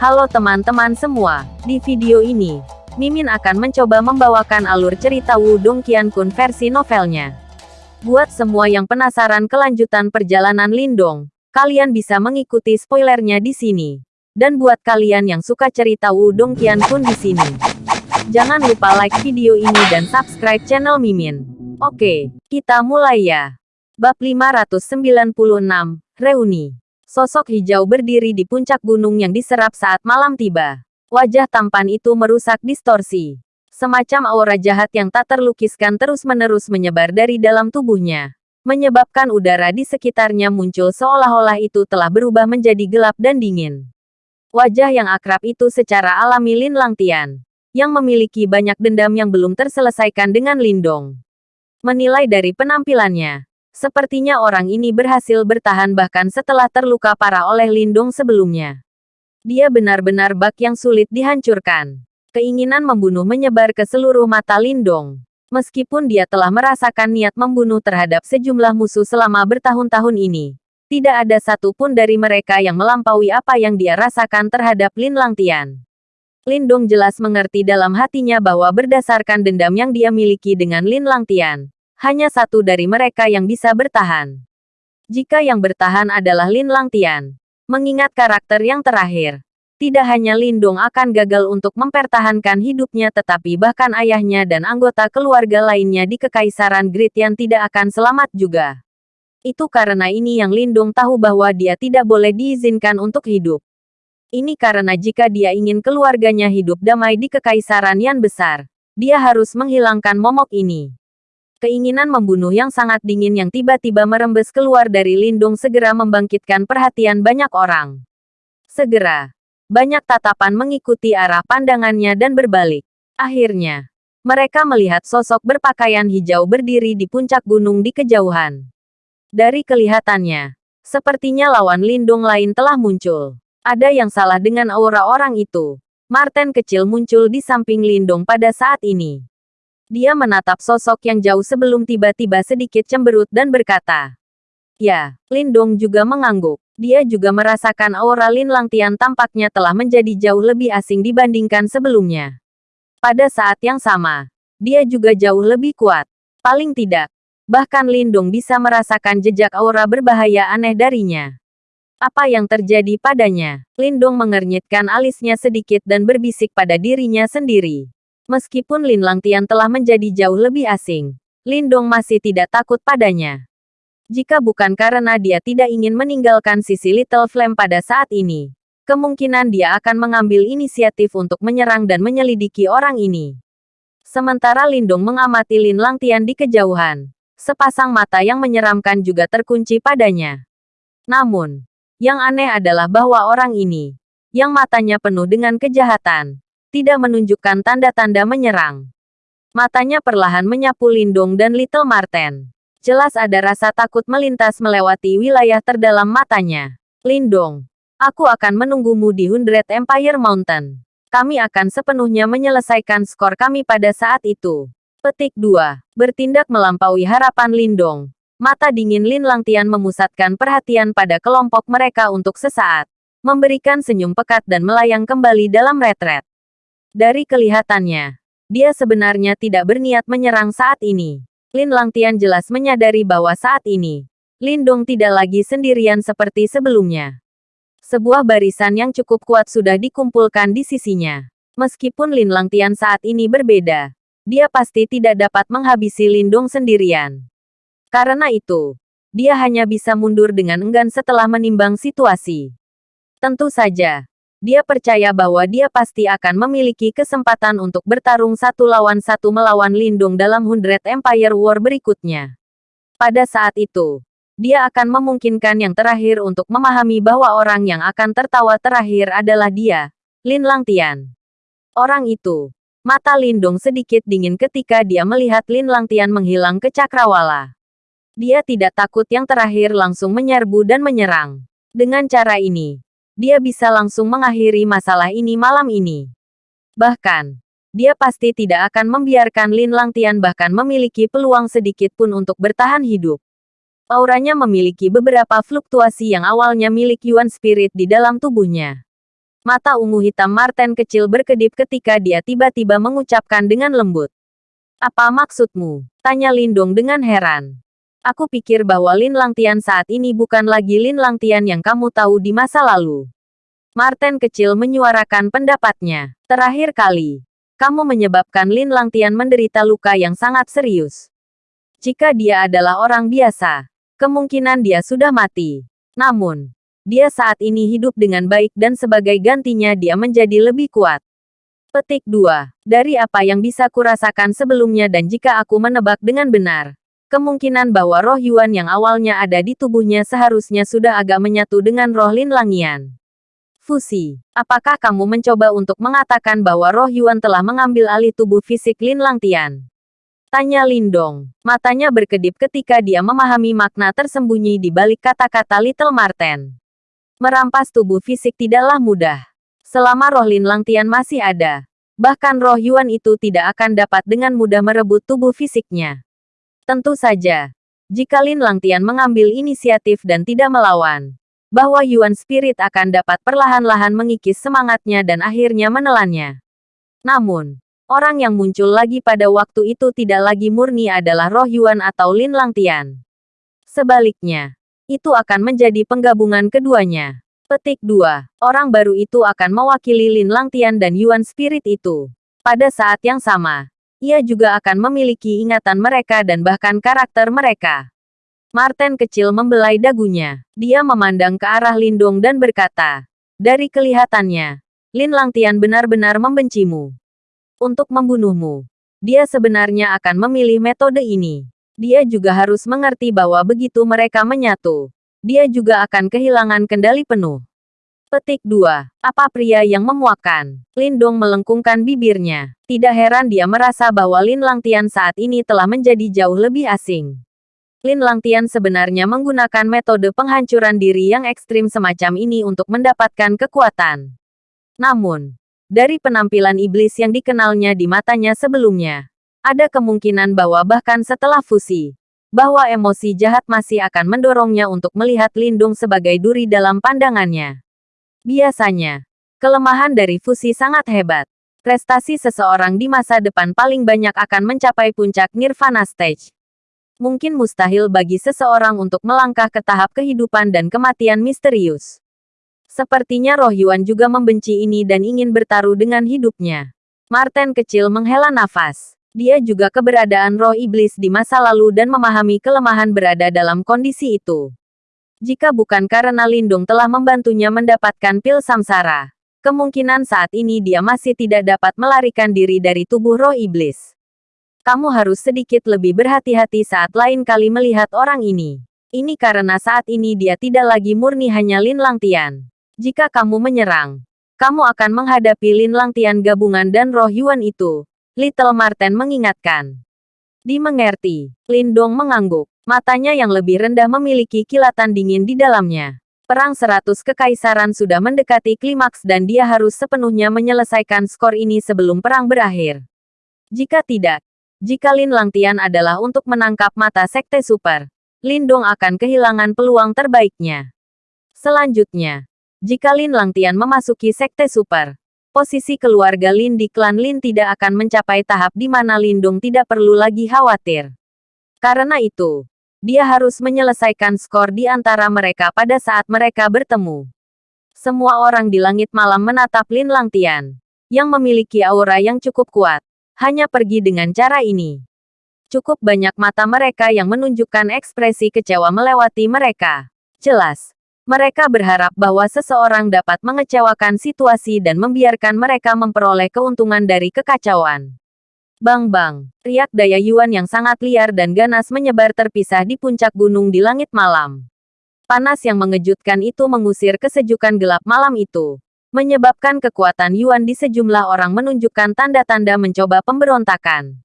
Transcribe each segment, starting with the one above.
Halo teman-teman semua, di video ini, Mimin akan mencoba membawakan alur cerita Wudong Qiankun versi novelnya. Buat semua yang penasaran kelanjutan perjalanan Lindong, kalian bisa mengikuti spoilernya di sini. Dan buat kalian yang suka cerita Wudong Qiankun di sini, jangan lupa like video ini dan subscribe channel Mimin. Oke, kita mulai ya. Bab 596, Reuni Sosok hijau berdiri di puncak gunung yang diserap saat malam tiba. Wajah tampan itu merusak distorsi. Semacam aura jahat yang tak terlukiskan terus-menerus menyebar dari dalam tubuhnya. Menyebabkan udara di sekitarnya muncul seolah-olah itu telah berubah menjadi gelap dan dingin. Wajah yang akrab itu secara alami Lin Langtian. Yang memiliki banyak dendam yang belum terselesaikan dengan Lindong. Menilai dari penampilannya, Sepertinya orang ini berhasil bertahan bahkan setelah terluka parah oleh Lindung sebelumnya. Dia benar-benar bak yang sulit dihancurkan. Keinginan membunuh menyebar ke seluruh mata Lindong. Meskipun dia telah merasakan niat membunuh terhadap sejumlah musuh selama bertahun-tahun ini, tidak ada satupun dari mereka yang melampaui apa yang dia rasakan terhadap Lin Langtian. Lindong jelas mengerti dalam hatinya bahwa berdasarkan dendam yang dia miliki dengan Lin Langtian, hanya satu dari mereka yang bisa bertahan. Jika yang bertahan adalah Lin Langtian, mengingat karakter yang terakhir, tidak hanya Lindong akan gagal untuk mempertahankan hidupnya tetapi bahkan ayahnya dan anggota keluarga lainnya di Kekaisaran Gritian tidak akan selamat juga. Itu karena ini yang Lindong tahu bahwa dia tidak boleh diizinkan untuk hidup. Ini karena jika dia ingin keluarganya hidup damai di Kekaisaran yang besar, dia harus menghilangkan momok ini. Keinginan membunuh yang sangat dingin yang tiba-tiba merembes keluar dari Lindung segera membangkitkan perhatian banyak orang. Segera, banyak tatapan mengikuti arah pandangannya dan berbalik. Akhirnya, mereka melihat sosok berpakaian hijau berdiri di puncak gunung di kejauhan. Dari kelihatannya, sepertinya lawan lindung lain telah muncul. Ada yang salah dengan aura orang itu. Martin kecil muncul di samping Lindung pada saat ini. Dia menatap sosok yang jauh sebelum tiba-tiba sedikit cemberut dan berkata, Ya, Lindong juga mengangguk. Dia juga merasakan aura Lin Langtian tampaknya telah menjadi jauh lebih asing dibandingkan sebelumnya. Pada saat yang sama, dia juga jauh lebih kuat. Paling tidak, bahkan Lindong bisa merasakan jejak aura berbahaya aneh darinya. Apa yang terjadi padanya? Lindong mengernyitkan alisnya sedikit dan berbisik pada dirinya sendiri. Meskipun Lin Langtian telah menjadi jauh lebih asing, Lindong masih tidak takut padanya. Jika bukan karena dia tidak ingin meninggalkan sisi Little Flame pada saat ini, kemungkinan dia akan mengambil inisiatif untuk menyerang dan menyelidiki orang ini. Sementara Lindong mengamati Lin Langtian di kejauhan, sepasang mata yang menyeramkan juga terkunci padanya. Namun, yang aneh adalah bahwa orang ini, yang matanya penuh dengan kejahatan, tidak menunjukkan tanda-tanda menyerang. Matanya perlahan menyapu Lindung dan Little Marten. Jelas ada rasa takut melintas melewati wilayah terdalam matanya. Lindong, aku akan menunggumu di Hundred Empire Mountain. Kami akan sepenuhnya menyelesaikan skor kami pada saat itu. Petik 2. Bertindak melampaui harapan Lindong. Mata dingin Lin Langtian memusatkan perhatian pada kelompok mereka untuk sesaat. Memberikan senyum pekat dan melayang kembali dalam retret. Dari kelihatannya, dia sebenarnya tidak berniat menyerang saat ini. Lin Langtian jelas menyadari bahwa saat ini, Lindong tidak lagi sendirian seperti sebelumnya. Sebuah barisan yang cukup kuat sudah dikumpulkan di sisinya. Meskipun Lin Langtian saat ini berbeda, dia pasti tidak dapat menghabisi Lindong sendirian. Karena itu, dia hanya bisa mundur dengan enggan setelah menimbang situasi. Tentu saja, dia percaya bahwa dia pasti akan memiliki kesempatan untuk bertarung satu lawan satu melawan Lindung dalam Hundred Empire War berikutnya. Pada saat itu, dia akan memungkinkan yang terakhir untuk memahami bahwa orang yang akan tertawa terakhir adalah dia, Lin Langtian. Orang itu, mata Lindung sedikit dingin ketika dia melihat Lin Langtian menghilang ke cakrawala. Dia tidak takut yang terakhir langsung menyerbu dan menyerang. Dengan cara ini, dia bisa langsung mengakhiri masalah ini malam ini. Bahkan, dia pasti tidak akan membiarkan Lin Langtian bahkan memiliki peluang sedikit pun untuk bertahan hidup. Auranya memiliki beberapa fluktuasi yang awalnya milik Yuan Spirit di dalam tubuhnya. Mata ungu hitam Marten kecil berkedip ketika dia tiba-tiba mengucapkan dengan lembut. Apa maksudmu? Tanya Lindong dengan heran. Aku pikir bahwa Lin Langtian saat ini bukan lagi Lin Langtian yang kamu tahu di masa lalu. Marten kecil menyuarakan pendapatnya. Terakhir kali, kamu menyebabkan Lin Langtian menderita luka yang sangat serius. Jika dia adalah orang biasa, kemungkinan dia sudah mati. Namun, dia saat ini hidup dengan baik dan sebagai gantinya dia menjadi lebih kuat. Petik 2. Dari apa yang bisa kurasakan sebelumnya dan jika aku menebak dengan benar, kemungkinan bahwa roh Yuan yang awalnya ada di tubuhnya seharusnya sudah agak menyatu dengan roh Lin Langian. Fusi, apakah kamu mencoba untuk mengatakan bahwa roh Yuan telah mengambil alih tubuh fisik Lin Langtian? Tanya Lindong. Matanya berkedip ketika dia memahami makna tersembunyi di balik kata-kata Little Marten. Merampas tubuh fisik tidaklah mudah. Selama roh Lin Langtian masih ada, bahkan roh Yuan itu tidak akan dapat dengan mudah merebut tubuh fisiknya. Tentu saja, jika Lin Langtian mengambil inisiatif dan tidak melawan, bahwa Yuan Spirit akan dapat perlahan-lahan mengikis semangatnya dan akhirnya menelannya. Namun, orang yang muncul lagi pada waktu itu tidak lagi murni adalah roh Yuan atau Lin Langtian. Sebaliknya, itu akan menjadi penggabungan keduanya. Petik 2. Orang baru itu akan mewakili Lin Langtian dan Yuan Spirit itu. Pada saat yang sama, ia juga akan memiliki ingatan mereka dan bahkan karakter mereka. Martin kecil membelai dagunya. Dia memandang ke arah Lindong dan berkata, Dari kelihatannya, Lin Langtian benar-benar membencimu. Untuk membunuhmu, dia sebenarnya akan memilih metode ini. Dia juga harus mengerti bahwa begitu mereka menyatu, dia juga akan kehilangan kendali penuh. Petik 2. Apa pria yang memuakan? Lindong melengkungkan bibirnya. Tidak heran dia merasa bahwa Lin Langtian saat ini telah menjadi jauh lebih asing. Lin Langtian sebenarnya menggunakan metode penghancuran diri yang ekstrim semacam ini untuk mendapatkan kekuatan. Namun, dari penampilan iblis yang dikenalnya di matanya sebelumnya, ada kemungkinan bahwa bahkan setelah fusi, bahwa emosi jahat masih akan mendorongnya untuk melihat Lindung sebagai duri dalam pandangannya. Biasanya, kelemahan dari fusi sangat hebat. Prestasi seseorang di masa depan paling banyak akan mencapai puncak nirvana stage mungkin mustahil bagi seseorang untuk melangkah ke tahap kehidupan dan kematian misterius. Sepertinya Roh Yuan juga membenci ini dan ingin bertaruh dengan hidupnya. Martin kecil menghela nafas. Dia juga keberadaan roh iblis di masa lalu dan memahami kelemahan berada dalam kondisi itu. Jika bukan karena Lindung telah membantunya mendapatkan pil samsara, kemungkinan saat ini dia masih tidak dapat melarikan diri dari tubuh roh iblis kamu harus sedikit lebih berhati-hati saat lain kali melihat orang ini. Ini karena saat ini dia tidak lagi murni hanya Lin Langtian. Jika kamu menyerang, kamu akan menghadapi Lin Langtian gabungan dan roh Yuan itu. Little Marten mengingatkan. Dimengerti, Lindong mengangguk. Matanya yang lebih rendah memiliki kilatan dingin di dalamnya. Perang seratus kekaisaran sudah mendekati klimaks dan dia harus sepenuhnya menyelesaikan skor ini sebelum perang berakhir. Jika tidak, jika Lin Langtian adalah untuk menangkap mata Sekte Super, Lindong akan kehilangan peluang terbaiknya. Selanjutnya, jika Lin Langtian memasuki Sekte Super, posisi keluarga Lin di klan Lin tidak akan mencapai tahap di mana Lindong tidak perlu lagi khawatir. Karena itu, dia harus menyelesaikan skor di antara mereka pada saat mereka bertemu. Semua orang di langit malam menatap Lin Langtian, yang memiliki aura yang cukup kuat hanya pergi dengan cara ini. Cukup banyak mata mereka yang menunjukkan ekspresi kecewa melewati mereka. Jelas, mereka berharap bahwa seseorang dapat mengecewakan situasi dan membiarkan mereka memperoleh keuntungan dari kekacauan. Bang-bang, riak daya Yuan yang sangat liar dan ganas menyebar terpisah di puncak gunung di langit malam. Panas yang mengejutkan itu mengusir kesejukan gelap malam itu menyebabkan kekuatan Yuan di sejumlah orang menunjukkan tanda-tanda mencoba pemberontakan.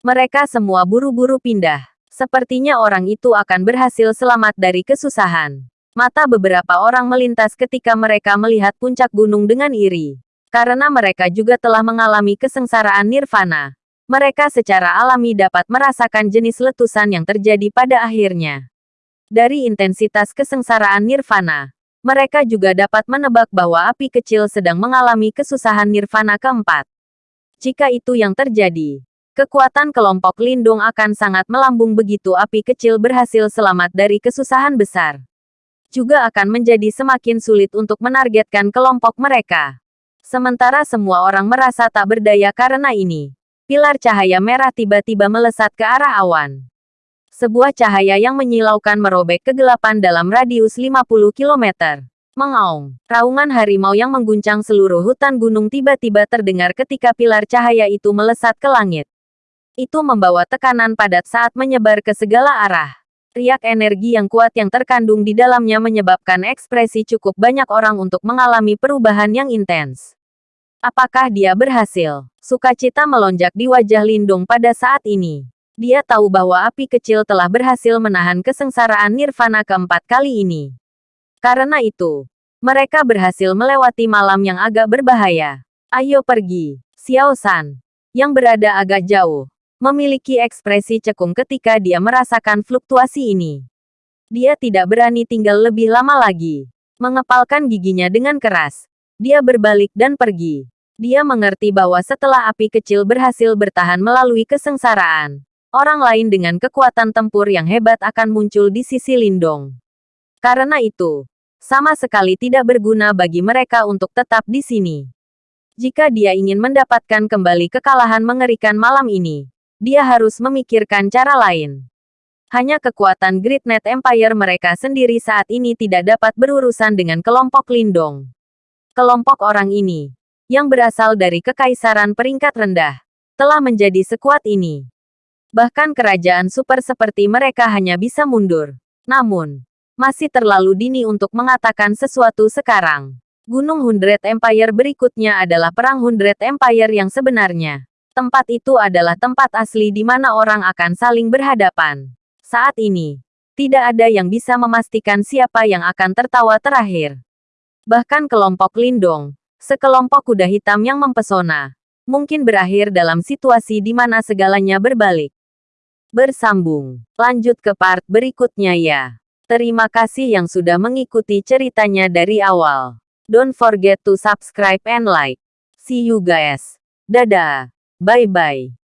Mereka semua buru-buru pindah. Sepertinya orang itu akan berhasil selamat dari kesusahan. Mata beberapa orang melintas ketika mereka melihat puncak gunung dengan iri. Karena mereka juga telah mengalami kesengsaraan nirvana. Mereka secara alami dapat merasakan jenis letusan yang terjadi pada akhirnya. Dari intensitas kesengsaraan nirvana, Mereka juga dapat menebak bahwa api kecil sedang mengalami kesusahan nirvana keempat. Jika itu yang terjadi, kekuatan kelompok lindung akan sangat melambung begitu api kecil berhasil selamat dari kesusahan besar. Juga akan menjadi semakin sulit untuk menargetkan kelompok mereka. Sementara semua orang merasa tak berdaya karena ini. Pilar cahaya merah tiba-tiba melesat ke arah awan. Sebuah cahaya yang menyilaukan merobek kegelapan dalam radius 50 km. Mengaung, raungan harimau yang mengguncang seluruh hutan gunung tiba-tiba terdengar ketika pilar cahaya itu melesat ke langit. Itu membawa tekanan padat saat menyebar ke segala arah. Riak energi yang kuat yang terkandung di dalamnya menyebabkan ekspresi cukup banyak orang untuk mengalami perubahan yang intens. Apakah dia berhasil? Sukacita melonjak di wajah Lindung pada saat ini. Dia tahu bahwa api kecil telah berhasil menahan kesengsaraan nirvana keempat kali ini. Karena itu, mereka berhasil melewati malam yang agak berbahaya. Ayo pergi, Xiao San. Yang berada agak jauh, memiliki ekspresi cekung ketika dia merasakan fluktuasi ini. Dia tidak berani tinggal lebih lama lagi. Mengepalkan giginya dengan keras. Dia berbalik dan pergi. Dia mengerti bahwa setelah api kecil berhasil bertahan melalui kesengsaraan, orang lain dengan kekuatan tempur yang hebat akan muncul di sisi Lindong. Karena itu, sama sekali tidak berguna bagi mereka untuk tetap di sini. Jika dia ingin mendapatkan kembali kekalahan mengerikan malam ini, dia harus memikirkan cara lain. Hanya kekuatan Great Net Empire mereka sendiri saat ini tidak dapat berurusan dengan kelompok Lindong. Kelompok orang ini, yang berasal dari kekaisaran peringkat rendah, telah menjadi sekuat ini. Bahkan kerajaan super seperti mereka hanya bisa mundur. Namun, masih terlalu dini untuk mengatakan sesuatu sekarang. Gunung Hundred Empire berikutnya adalah Perang Hundred Empire yang sebenarnya. Tempat itu adalah tempat asli di mana orang akan saling berhadapan. Saat ini, tidak ada yang bisa memastikan siapa yang akan tertawa terakhir. Bahkan kelompok Lindong, sekelompok kuda hitam yang mempesona, mungkin berakhir dalam situasi di mana segalanya berbalik. Bersambung, lanjut ke part berikutnya ya. Terima kasih yang sudah mengikuti ceritanya dari awal. Don't forget to subscribe and like. See you guys. Dadah. Bye bye.